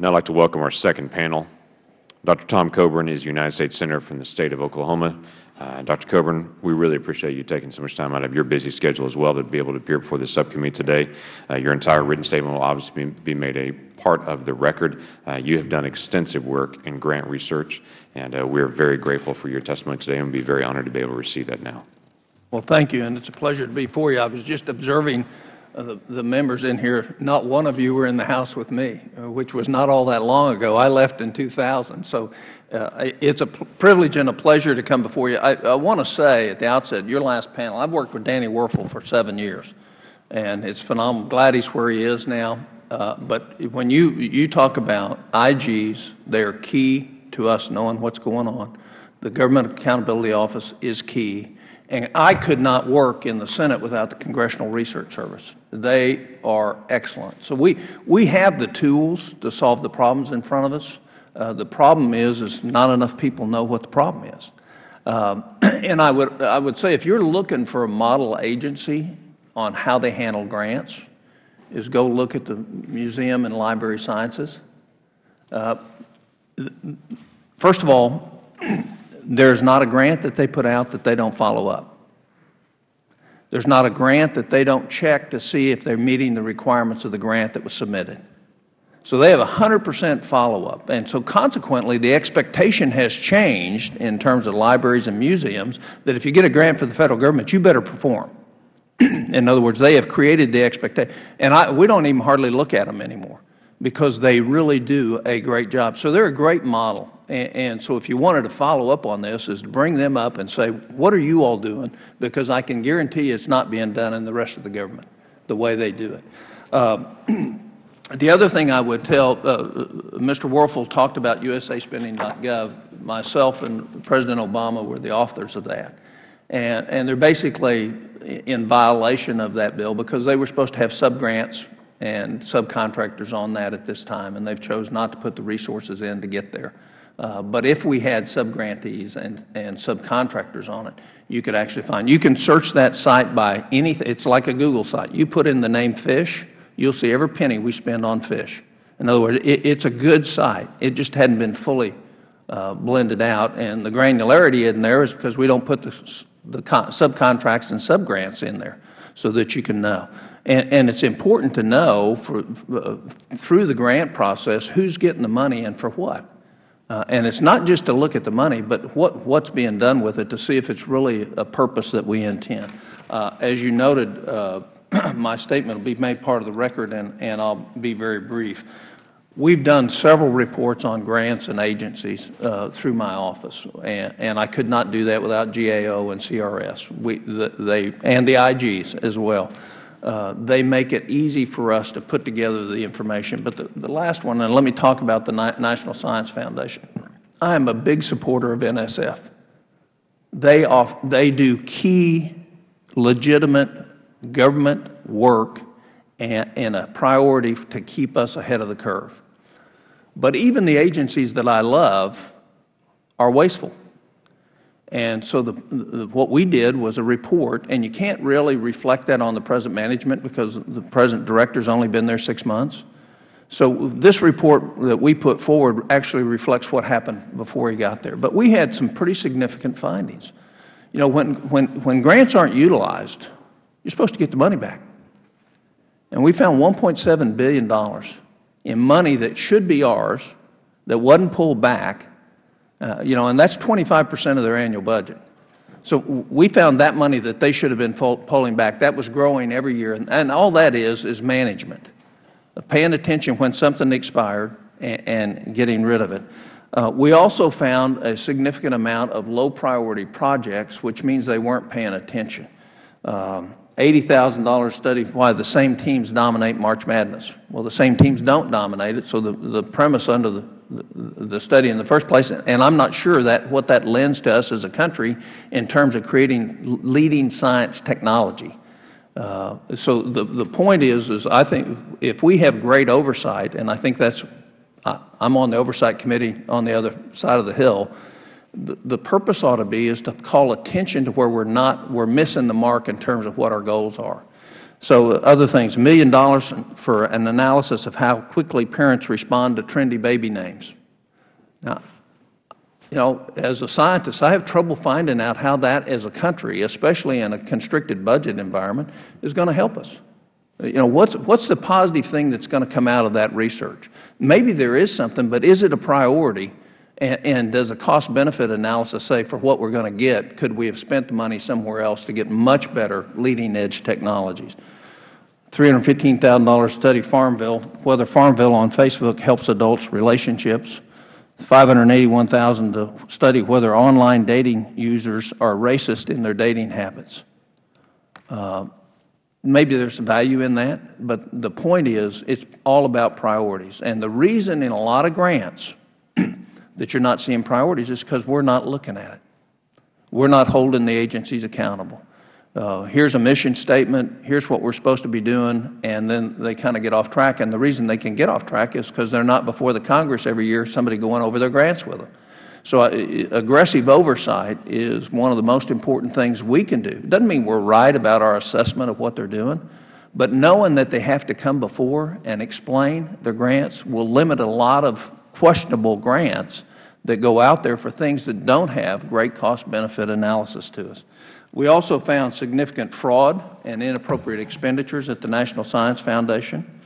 Now I'd like to welcome our second panel. Dr. Tom Coburn is United States Senator from the State of Oklahoma. Uh, Dr. Coburn, we really appreciate you taking so much time out of your busy schedule as well to be able to appear before the subcommittee today. Uh, your entire written statement will obviously be, be made a part of the record. Uh, you have done extensive work in grant research, and uh, we are very grateful for your testimony today and be very honored to be able to receive that now. Well, thank you, and it's a pleasure to be before you. I was just observing uh, the, the, members in here, not one of you were in the House with me, uh, which was not all that long ago. I left in 2000. So uh, it's a privilege and a pleasure to come before you. I, I want to say at the outset, your last panel, I've worked with Danny Werfel for seven years, and it's phenomenal. Glad he's where he is now. Uh, but when you, you talk about IGs, they are key to us knowing what's going on. The Government Accountability Office is key. And I could not work in the Senate without the Congressional Research Service. They are excellent. So we, we have the tools to solve the problems in front of us. Uh, the problem is, is not enough people know what the problem is. Um, and I would, I would say if you're looking for a model agency on how they handle grants, is go look at the Museum and Library Sciences. Uh, first of all, there's not a grant that they put out that they don't follow up. There's not a grant that they don't check to see if they're meeting the requirements of the grant that was submitted. So they have 100 percent follow-up. And so consequently, the expectation has changed in terms of libraries and museums that if you get a grant for the Federal Government, you better perform. in other words, they have created the expectation. And I, we don't even hardly look at them anymore because they really do a great job. So they're a great model. And, and, so if you wanted to follow up on this is to bring them up and say, what are you all doing? Because I can guarantee it's not being done in the rest of the government the way they do it. Uh, the other thing I would tell, uh, Mr. Werfel talked about USAspending.gov. Myself and President Obama were the authors of that. And, and they're basically in violation of that bill because they were supposed to have subgrants and subcontractors on that at this time, and they've chose not to put the resources in to get there. Uh, but if we had subgrantees and, and subcontractors on it, you could actually find. You can search that site by anything. It's like a Google site. You put in the name fish, you'll see every penny we spend on fish. In other words, it, it's a good site. It just hadn't been fully uh, blended out, and the granularity in there is because we don't put the, the subcontracts and subgrants in there so that you can know. And, and it's important to know for, uh, through the grant process who's getting the money and for what. Uh, and it's not just to look at the money, but what, what's being done with it to see if it's really a purpose that we intend. Uh, as you noted, uh, my statement will be made part of the record, and, and I'll be very brief. We've done several reports on grants and agencies uh, through my office, and, and, I could not do that without GAO and CRS, we, the, they, and the IGs as well. Uh, they make it easy for us to put together the information. But the, the last one, and let me talk about the National Science Foundation. I am a big supporter of NSF. They, off, they do key, legitimate government work and, and a priority to keep us ahead of the curve. But even the agencies that I love are wasteful. And so the, the, what we did was a report, and you can't really reflect that on the present management because the present director's only been there six months. So this report that we put forward actually reflects what happened before he got there. But we had some pretty significant findings. You know, when, when, when grants aren't utilized, you're supposed to get the money back. And we found $1.7 billion in money that should be ours that wasn't pulled back uh, you know, and that's 25 percent of their annual budget. So we found that money that they should have been pulling back, that was growing every year. And, and all that is, is management, paying attention when something expired and, and getting rid of it. Uh, we also found a significant amount of low priority projects, which means they weren't paying attention. Um, $80,000 study why the same teams dominate March Madness. Well, the same teams don't dominate it, so the, the premise under the the study in the first place, and I'm not sure that what that lends to us as a country in terms of creating leading science technology. Uh, so the, the point is, is I think if we have great oversight, and I think that's, I, I'm on the oversight committee on the other side of the hill, the, the purpose ought to be is to call attention to where we're not, we're missing the mark in terms of what our goals are. So other things, a million dollars for an analysis of how quickly parents respond to trendy baby names. Now, you know, as a scientist, I have trouble finding out how that as a country, especially in a constricted budget environment, is going to help us. You know, what's, what's the positive thing that's going to come out of that research? Maybe there is something, but is it a priority? And, and does a cost-benefit analysis say for what we're going to get, could we have spent the money somewhere else to get much better leading-edge technologies? $315,000 study Farmville, whether Farmville on Facebook helps adults' relationships. 581,000 to study whether online dating users are racist in their dating habits. Uh, maybe there's value in that, but the point is it's all about priorities. And the reason in a lot of grants that you're not seeing priorities is because we're not looking at it. We're not holding the agencies accountable uh, here's a mission statement, here's what we're supposed to be doing, and then they kind of get off track. And the reason they can get off track is because they're not before the Congress every year, somebody going over their grants with them. So uh, aggressive oversight is one of the most important things we can do. It doesn't mean we're right about our assessment of what they're doing, but knowing that they have to come before and explain their grants will limit a lot of questionable grants that go out there for things that don't have great cost-benefit analysis to us. We also found significant fraud and inappropriate expenditures at the National Science Foundation.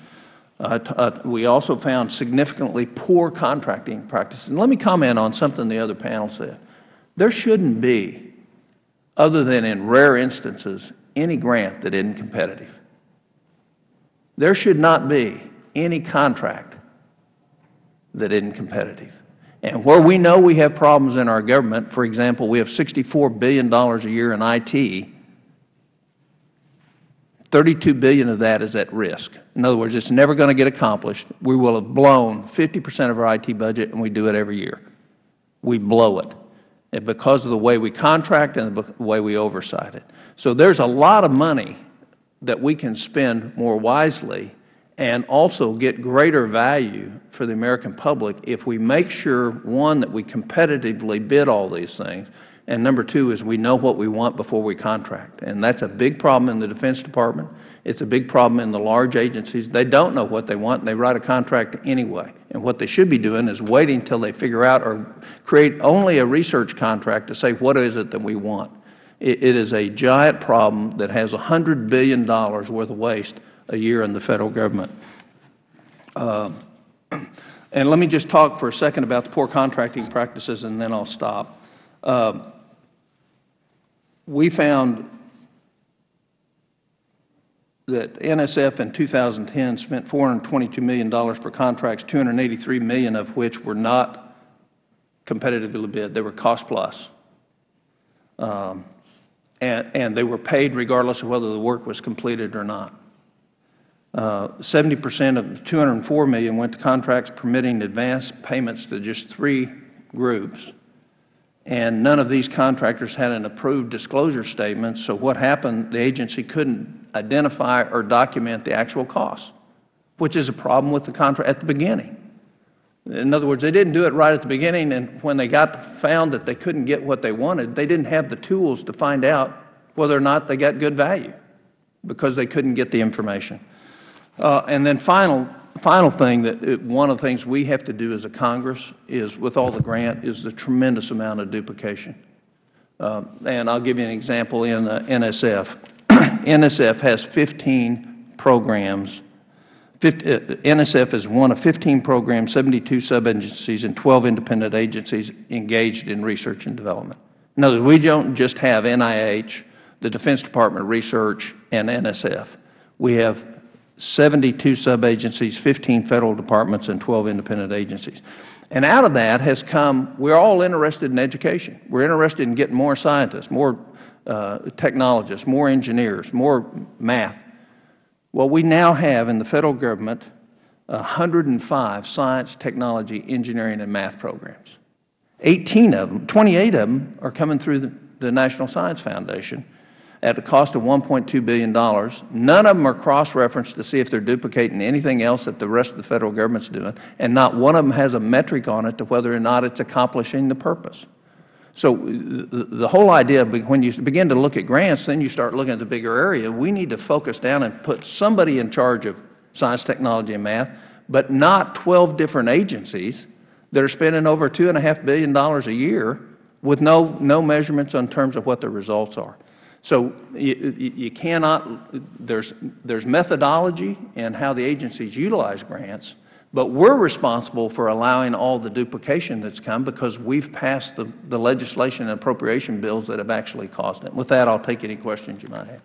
Uh, uh, we also found significantly poor contracting practices. And let me comment on something the other panel said. There shouldn't be, other than in rare instances, any grant that isn't competitive. There should not be any contract that isn't competitive. And where we know we have problems in our government, for example, we have $64 billion a year in IT, 32 billion of that is at risk. In other words, it's never going to get accomplished. We will have blown 50 percent of our IT budget, and we do it every year. We blow it and because of the way we contract and the way we oversight it. So there's a lot of money that we can spend more wisely and also get greater value for the American public if we make sure, one, that we competitively bid all these things, and number two is we know what we want before we contract. And that's a big problem in the Defense Department. It's a big problem in the large agencies. They don't know what they want, and they write a contract anyway. And what they should be doing is waiting until they figure out or create only a research contract to say what is it that we want. it, it is a giant problem that has $100 billion worth of waste a year in the Federal Government. Uh, and let me just talk for a second about the poor contracting practices, and then I'll stop. Uh, we found that NSF in 2010 spent $422 million for contracts, 283 million of which were not competitively bid. They were cost plus. Um, and, and they were paid regardless of whether the work was completed or not. Seventy percent of the 204 million went to contracts permitting advance payments to just three groups, and none of these contractors had an approved disclosure statement. So what happened? The agency couldn't identify or document the actual costs, which is a problem with the contract at the beginning. In other words, they didn't do it right at the beginning, and when they got found that they couldn't get what they wanted, they didn't have the tools to find out whether or not they got good value because they couldn't get the information. Uh, and then final, final thing that one of the things we have to do as a Congress is with all the grant is the tremendous amount of duplication. Uh, and I'll give you an example in uh, NSF. NSF has 15 programs. 50, uh, NSF is one of 15 programs, 72 sub-agencies, and 12 independent agencies engaged in research and development. In other words, we don't just have NIH, the Defense Department Research, and NSF. We have 72 sub-agencies, 15 Federal departments, and 12 independent agencies. And out of that has come, we're all interested in education. We're interested in getting more scientists, more uh, technologists, more engineers, more math. Well, we now have in the Federal Government 105 science, technology, engineering, and math programs. 18 of them, 28 of them are coming through the, the National Science Foundation, at a cost of $1.2 billion. None of them are cross-referenced to see if they're duplicating anything else that the rest of the Federal Government's doing, and not one of them has a metric on it to whether or not it's accomplishing the purpose. So uh, the, the whole idea, when you begin to look at grants, then you start looking at the bigger area. We need to focus down and put somebody in charge of science, technology, and math, but not 12 different agencies that are spending over $2.5 billion a year with no, no measurements in terms of what the results are. So you, you cannot, there's, there's methodology in how the agencies utilize grants, but we're responsible for allowing all the duplication that's come because we've passed the, the legislation and appropriation bills that have actually caused it. With that, I'll take any questions you might have.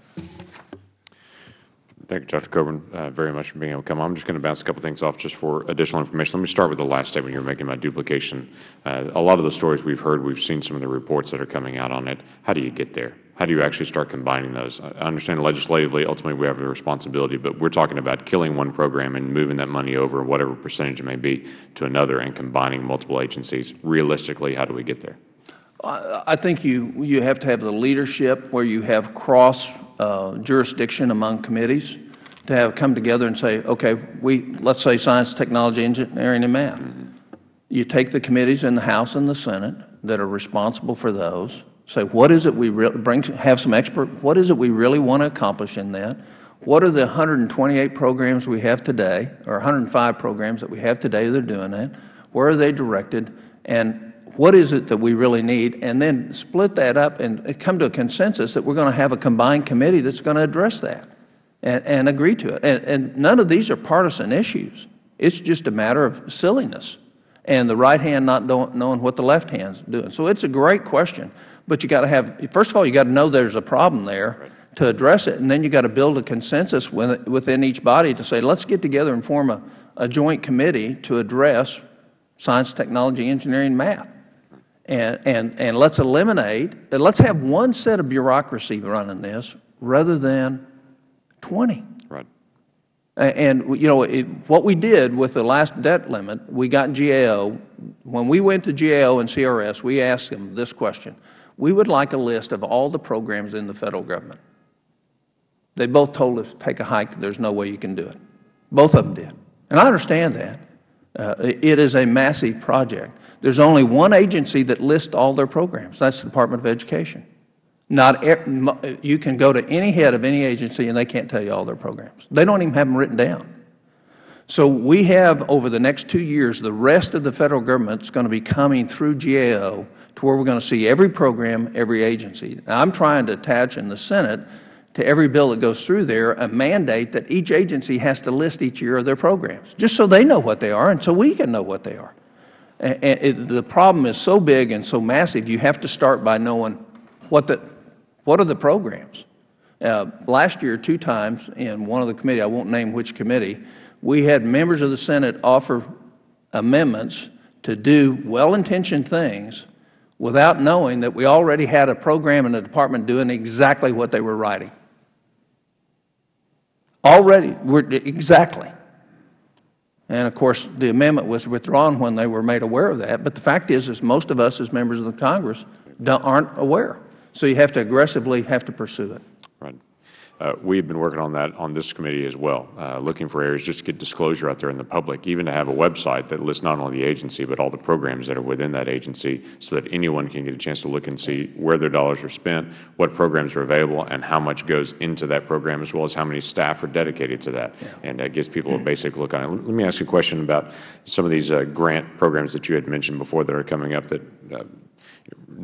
Thank you, Dr. Coburn, uh, very much for being able to come. I'm just going to bounce a couple things off just for additional information. Let me start with the last statement you were making about duplication. Uh, a lot of the stories we've heard, we've seen some of the reports that are coming out on it. How do you get there? How do you actually start combining those? I understand legislatively, ultimately we have a responsibility, but we're talking about killing one program and moving that money over, whatever percentage it may be, to another and combining multiple agencies. Realistically, how do we get there? I think you, you have to have the leadership where you have cross uh, jurisdiction among committees to have come together and say, okay, we, let's say science, technology, engineering, and math. Mm -hmm. You take the committees in the House and the Senate that are responsible for those, say, what is it we really, bring, have some expert, what is it we really want to accomplish in that? What are the 128 programs we have today, or 105 programs that we have today that are doing that? Where are they directed? And what is it that we really need, and then split that up and come to a consensus that we're going to have a combined committee that's going to address that and, and agree to it. And, and none of these are partisan issues. It's just a matter of silliness and the right hand not knowing what the left hand's doing. So it's a great question, but you got to have, first of all, you got to know there's a problem there to address it, and then you got to build a consensus within each body to say, let's get together and form a, a joint committee to address science, technology, engineering, math and, and, and let's eliminate, and let's have one set of bureaucracy running this rather than 20. Right. And, you know, it, what we did with the last debt limit, we got GAO. When we went to GAO and CRS, we asked them this question. We would like a list of all the programs in the Federal Government. They both told us, take a hike, there's no way you can do it. Both of them did. And I understand that. Uh, it is a massive project. There's only one agency that lists all their programs. That's the Department of Education. Not you can go to any head of any agency and they can't tell you all their programs. They don't even have them written down. So we have over the next two years, the rest of the Federal Government is going to be coming through GAO to where we're going to see every program, every agency. Now, I'm trying to attach in the Senate to every bill that goes through there a mandate that each agency has to list each year of their programs, just so they know what they are and so we can know what they are. And it, the problem is so big and so massive, you have to start by knowing what, the, what are the programs. Uh, last year, two times in one of the committee, I won't name which committee, we had members of the Senate offer amendments to do well-intentioned things without knowing that we already had a program in the department doing exactly what they were writing. Already, exactly. And of course, the amendment was withdrawn when they were made aware of that. But the fact is, is most of us as members of the Congress aren't aware. So you have to aggressively have to pursue it. Uh, we've been working on that on this committee as well, uh, looking for areas just to get disclosure out there in the public, even to have a website that lists not only the agency but all the programs that are within that agency so that anyone can get a chance to look and see where their dollars are spent, what programs are available, and how much goes into that program as well as how many staff are dedicated to that. Yeah. And that gives people a basic look on it. Let me ask you a question about some of these uh, grant programs that you had mentioned before that are coming up that uh,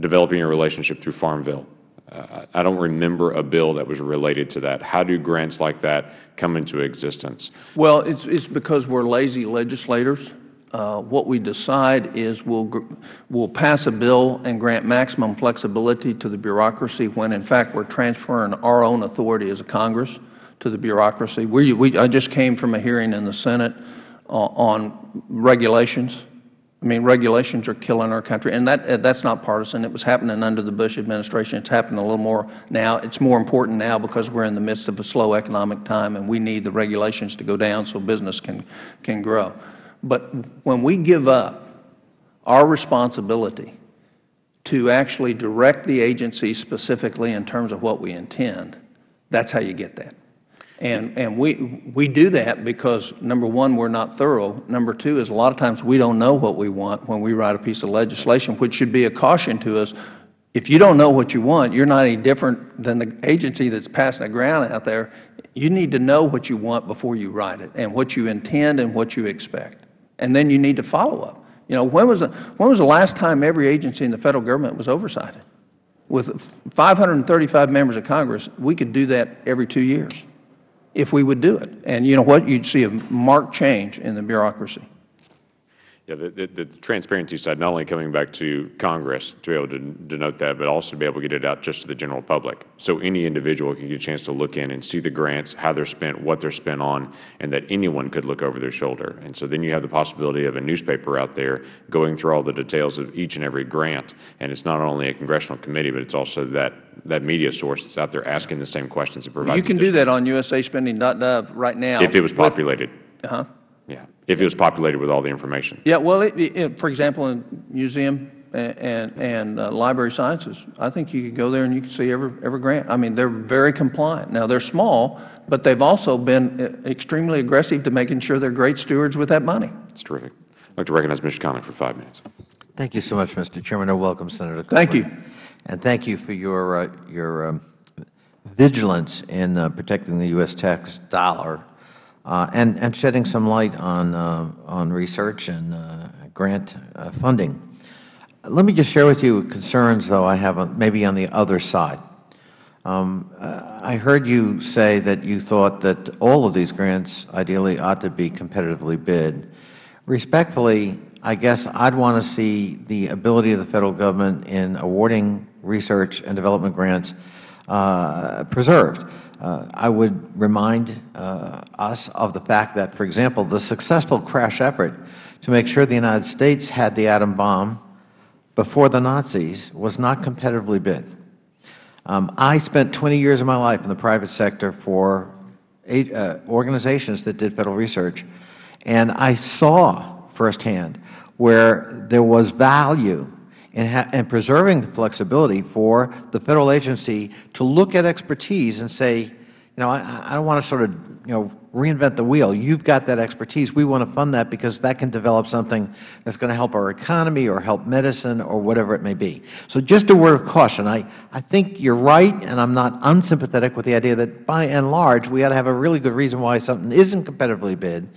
developing a relationship through Farmville. I don't remember a bill that was related to that. How do grants like that come into existence? Well, it's, it's because we're lazy legislators. Uh, what we decide is we'll, we'll pass a bill and grant maximum flexibility to the bureaucracy when, in fact, we're transferring our own authority as a Congress to the bureaucracy. We, we, I just came from a hearing in the Senate uh, on regulations I mean, regulations are killing our country, and that uh, that's not partisan. It was happening under the Bush administration. It's happening a little more now. It's more important now because we're in the midst of a slow economic time, and we need the regulations to go down so business can can grow. But when we give up our responsibility to actually direct the agency specifically in terms of what we intend, that's how you get that. And, and we, we do that because, number one, we're not thorough. Number two is a lot of times we don't know what we want when we write a piece of legislation, which should be a caution to us. If you don't know what you want, you're not any different than the agency that's passing a grant out there. You need to know what you want before you write it and what you intend and what you expect. And then you need to follow up. You know, when was the, when was the last time every agency in the Federal Government was oversighted? With 535 members of Congress, we could do that every two years if we would do it. And you know what? You'd see a marked change in the bureaucracy. Yeah, the, the, the, transparency side, not only coming back to Congress to be able to denote that, but also to be able to get it out just to the general public. So any individual can get a chance to look in and see the grants, how they're spent, what they're spent on, and that anyone could look over their shoulder. And so then you have the possibility of a newspaper out there going through all the details of each and every grant. And it's not only a congressional committee, but it's also that, that media source that's out there asking the same questions. It provides you can do that on usaspending.gov right now. If it was populated. Uh-huh. Yeah, if it was populated with all the information. Yeah, well, it, it, for example, in museum and, and, and uh, library sciences, I think you could go there and you can see every, every grant. I mean, they're very compliant. Now, they're small, but they've also been uh, extremely aggressive to making sure they're great stewards with that money. That's terrific. I'd like to recognize Mr. Connolly for five minutes. Thank you so much, Mr. Chairman. And welcome, Senator Coburn. Thank you. And thank you for your, uh, your um, vigilance in uh, protecting the U.S. tax dollar and, and shedding some light on, uh, on research and uh, grant uh, funding. Let me just share with you concerns, though, I have maybe on the other side. Um, I heard you say that you thought that all of these grants ideally ought to be competitively bid. Respectfully, I guess I'd want to see the ability of the Federal Government in awarding research and development grants uh, preserved. Uh, I would remind uh, us of the fact that, for example, the successful crash effort to make sure the United States had the atom bomb before the Nazis was not competitively bid. Um, I spent 20 years of my life in the private sector for eight, uh, organizations that did Federal research, and I saw firsthand where there was value and, and preserving the flexibility for the Federal agency to look at expertise and say, you know, I, I don't want to sort of, you know, reinvent the wheel. You've got that expertise. We want to fund that because that can develop something that's going to help our economy or help medicine or whatever it may be. So just a word of caution. I, I think you're right, and I'm not unsympathetic with the idea that by and large we ought to have a really good reason why something isn't competitively bid.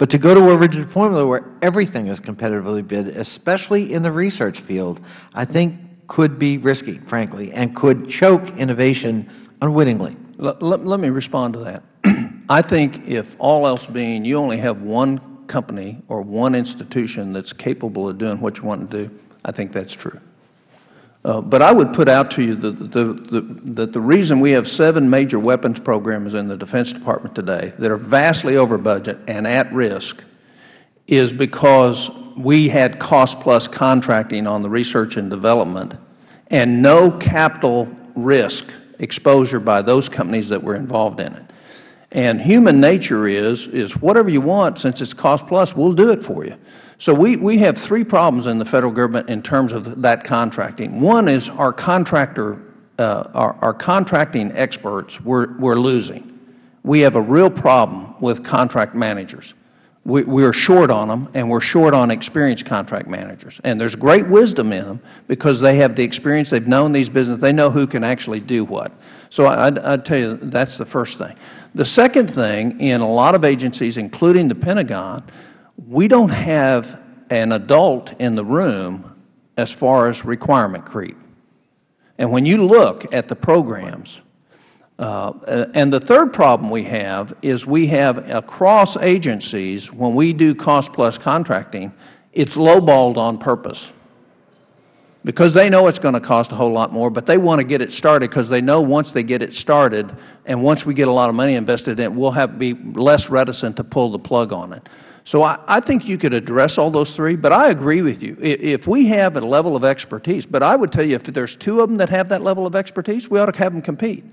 But to go to a rigid formula where everything is competitively bid, especially in the research field, I think could be risky, frankly, and could choke innovation unwittingly. Let, let, let me respond to that. I think if all else being, you only have one company or one institution that's capable of doing what you want to do, I think that's true. Uh, but I would put out to you that the, the, the, the, reason we have seven major weapons programs in the Defense Department today that are vastly over budget and at risk is because we had cost-plus contracting on the research and development and no capital risk exposure by those companies that were involved in it. And human nature is, is whatever you want, since it's cost-plus, we'll do it for you. So we, we have three problems in the Federal Government in terms of that contracting. One is our contractor, uh, our, our contracting experts we're, we're losing. We have a real problem with contract managers. We, we are short on them, and we're short on experienced contract managers. And there's great wisdom in them because they have the experience, they've known these businesses, they know who can actually do what. So I, I'd tell you that's the first thing. The second thing, in a lot of agencies, including the Pentagon, we don't have an adult in the room as far as requirement creep. And when you look at the programs, uh, and the third problem we have is we have across agencies, when we do cost plus contracting, it's lowballed on purpose because they know it's going to cost a whole lot more, but they want to get it started because they know once they get it started and once we get a lot of money invested in it, we'll have be less reticent to pull the plug on it. So I, I, think you could address all those three, but I agree with you. If we have a level of expertise, but I would tell you if there's two of them that have that level of expertise, we ought to have them compete.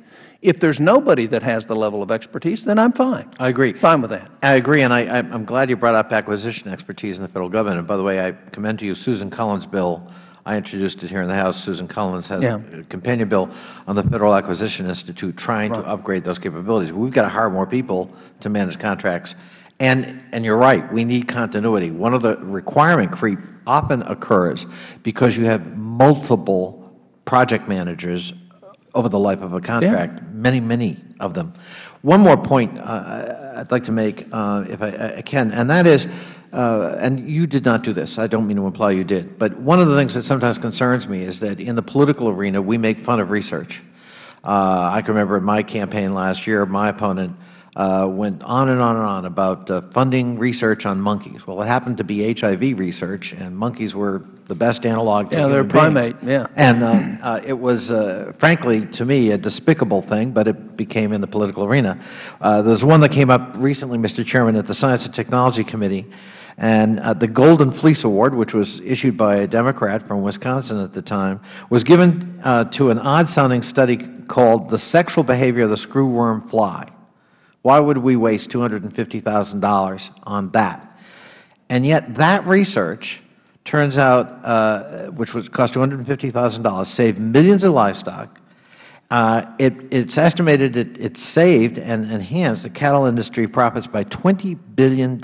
If there's nobody that has the level of expertise, then I'm fine. I agree. Fine with that. I agree, and I, am glad you brought up acquisition expertise in the Federal Government. And by the way, I commend to you Susan Collins' bill I introduced it here in the House. Susan Collins has Yeah. a companion bill on the Federal Acquisition Institute trying to upgrade those capabilities. We've got to hire more people to manage contracts. And, and you're right, we need continuity. One of the requirement creep often occurs because you have multiple project managers over the life of a contract, many, many of them. One more point uh, I'd like to make, uh, if I, I can, and that is, uh, and you did not do this, I don't mean to imply you did, but one of the things that sometimes concerns me is that in the political arena, we make fun of research. Uh, I can remember in my campaign last year, my opponent uh, went on and on and on about uh, funding research on monkeys. Well, it happened to be HIV research, and monkeys were the best analog Yeah, they're a human beings. primate, yeah. And uh, uh, it was, uh, frankly, to me, a despicable thing, but it became in the political arena. Uh, There's one that came up recently, Mr. Chairman, at the Science and Technology Committee, and uh, the Golden Fleece Award, which was issued by a Democrat from Wisconsin at the time, was given uh, to an odd-sounding study called The Sexual Behavior of the Screwworm Fly. Why would we waste $250,000 on that? And yet that research turns out, uh, which was cost $250,000, saved millions of livestock. Uh, it, it's estimated it, it saved and enhanced the cattle industry profits by $20 billion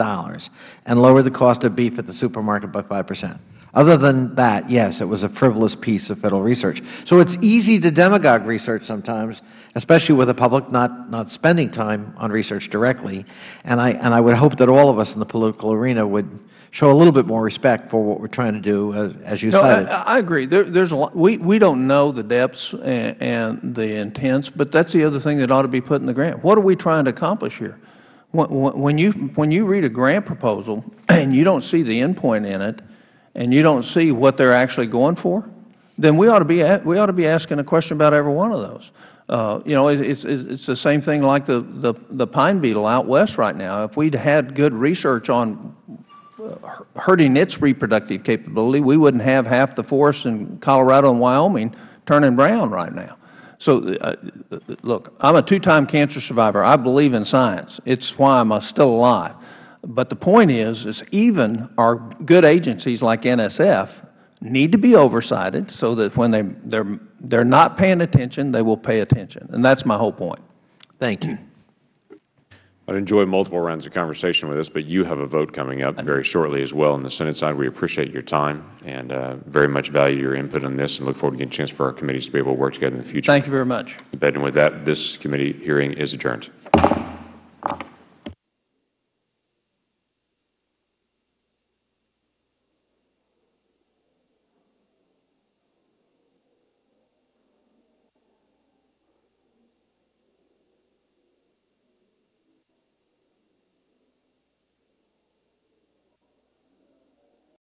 and lowered the cost of beef at the supermarket by 5 percent. Other than that, yes, it was a frivolous piece of Federal research. So it's easy to demagogue research sometimes, especially with the public not, not spending time on research directly. And I, and I would hope that all of us in the political arena would show a little bit more respect for what we are trying to do, uh, as you No, cited. I, I agree. There, there's a lot, we, we don't know the depths and, and the intents, but that's the other thing that ought to be put in the grant. What are we trying to accomplish here? When, when you, when you read a grant proposal and you don't see the endpoint in it, and you don't see what they're actually going for, then we ought to be, a- we ought to be asking a question about every one of those. Uh, you know, it's, it's, it's the same thing like the, the, the pine beetle out west right now. If we'd had good research on hurting its reproductive capability, we wouldn't have half the forests in Colorado and Wyoming turning brown right now. So, uh, look, I'm a two-time cancer survivor. I believe in science. It's why I'm uh, still alive. But the point is, is even our good agencies like NSF need to be oversighted so that when they, they're, they're not paying attention, they will pay attention. And that's my whole point. Thank you. I'd enjoy multiple rounds of conversation with us, but you have a vote coming up very shortly as well on the Senate side. We appreciate your time and uh, very much value your input on this and look forward to getting a chance for our committees to be able to work together in the future. Thank you very much. And with that, this committee hearing is adjourned.